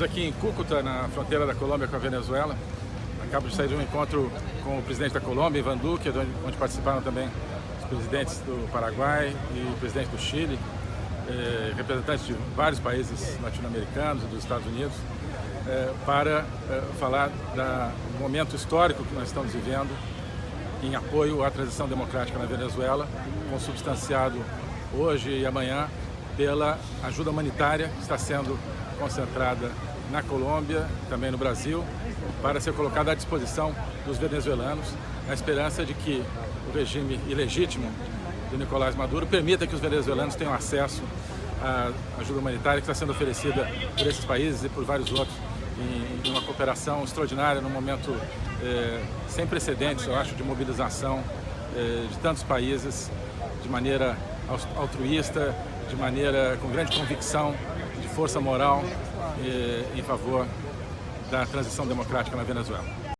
Estamos aqui em Cúcuta, na fronteira da Colômbia com a Venezuela. Acabo de sair de um encontro com o presidente da Colômbia, Ivan Duque, onde participaram também os presidentes do Paraguai e o presidente do Chile, eh, representantes de vários países latino-americanos e dos Estados Unidos, eh, para eh, falar do momento histórico que nós estamos vivendo em apoio à transição democrática na Venezuela, consubstanciado hoje e amanhã pela ajuda humanitária que está sendo concentrada na Colômbia, também no Brasil, para ser colocada à disposição dos venezuelanos, na esperança de que o regime ilegítimo do Nicolás Maduro permita que os venezuelanos tenham acesso à ajuda humanitária que está sendo oferecida por esses países e por vários outros em uma cooperação extraordinária, num momento eh, sem precedentes, eu acho, de mobilização eh, de tantos países de maneira altruísta, de maneira com grande convicção força moral em favor da transição democrática na Venezuela.